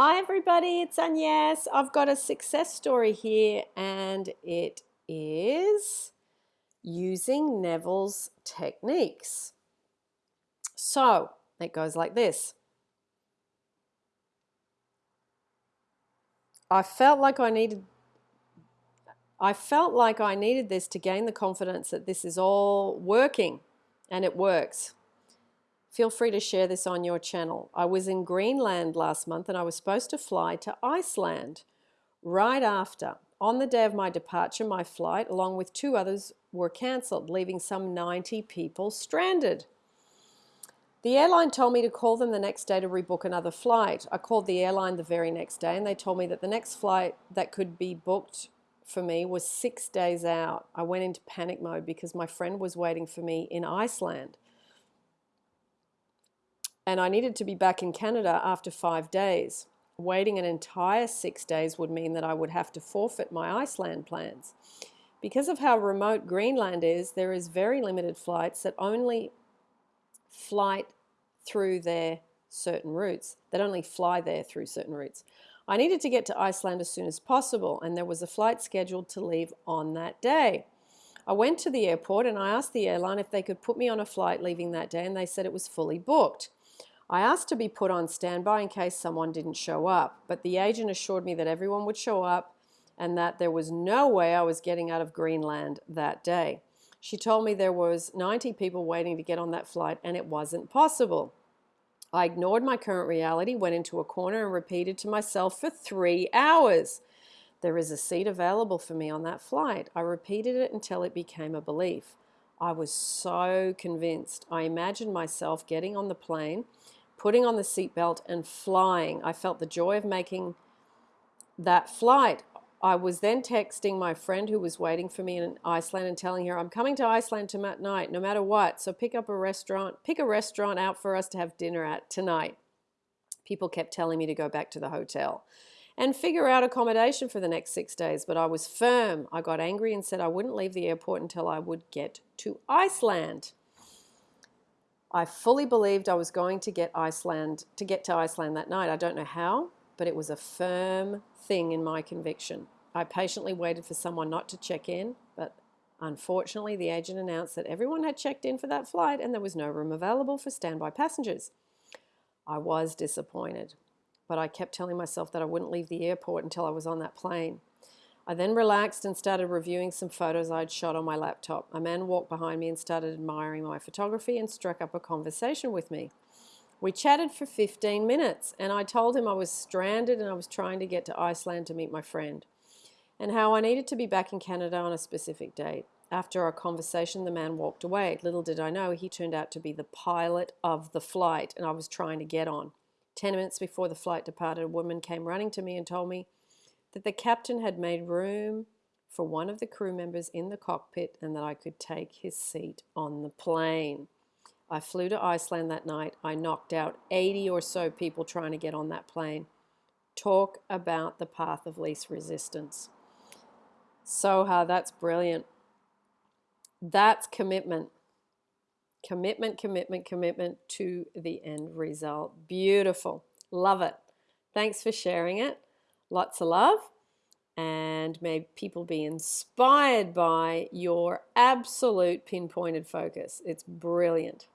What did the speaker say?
Hi everybody, it's Agnes. I've got a success story here and it is using Neville's techniques. So it goes like this. I felt like I needed I felt like I needed this to gain the confidence that this is all working and it works. Feel free to share this on your channel. I was in Greenland last month and I was supposed to fly to Iceland. Right after, on the day of my departure, my flight, along with two others, were cancelled, leaving some 90 people stranded. The airline told me to call them the next day to rebook another flight. I called the airline the very next day and they told me that the next flight that could be booked for me was six days out. I went into panic mode because my friend was waiting for me in Iceland and I needed to be back in Canada after five days. Waiting an entire six days would mean that I would have to forfeit my Iceland plans. Because of how remote Greenland is, there is very limited flights that only flight through their certain routes, that only fly there through certain routes. I needed to get to Iceland as soon as possible, and there was a flight scheduled to leave on that day. I went to the airport and I asked the airline if they could put me on a flight leaving that day, and they said it was fully booked. I asked to be put on standby in case someone didn't show up, but the agent assured me that everyone would show up and that there was no way I was getting out of Greenland that day. She told me there was 90 people waiting to get on that flight and it wasn't possible. I ignored my current reality, went into a corner and repeated to myself for three hours. There is a seat available for me on that flight. I repeated it until it became a belief. I was so convinced. I imagined myself getting on the plane putting on the seatbelt and flying. I felt the joy of making that flight. I was then texting my friend who was waiting for me in Iceland and telling her, I'm coming to Iceland tonight, no matter what. So pick up a restaurant, pick a restaurant out for us to have dinner at tonight. People kept telling me to go back to the hotel and figure out accommodation for the next six days. But I was firm. I got angry and said I wouldn't leave the airport until I would get to Iceland. I fully believed I was going to get Iceland to get to Iceland that night. I don't know how, but it was a firm thing in my conviction. I patiently waited for someone not to check in, but unfortunately the agent announced that everyone had checked in for that flight and there was no room available for standby passengers. I was disappointed, but I kept telling myself that I wouldn't leave the airport until I was on that plane. I then relaxed and started reviewing some photos I'd shot on my laptop. A man walked behind me and started admiring my photography and struck up a conversation with me. We chatted for 15 minutes and I told him I was stranded and I was trying to get to Iceland to meet my friend and how I needed to be back in Canada on a specific date. After our conversation, the man walked away. Little did I know he turned out to be the pilot of the flight and I was trying to get on. Ten minutes before the flight departed, a woman came running to me and told me that the captain had made room for one of the crew members in the cockpit and that I could take his seat on the plane. I flew to Iceland that night. I knocked out 80 or so people trying to get on that plane. Talk about the path of least resistance. Soha, that's brilliant. That's commitment. Commitment, commitment, commitment to the end result. Beautiful. Love it. Thanks for sharing it. Lots of love and may people be inspired by your absolute pinpointed focus. It's brilliant.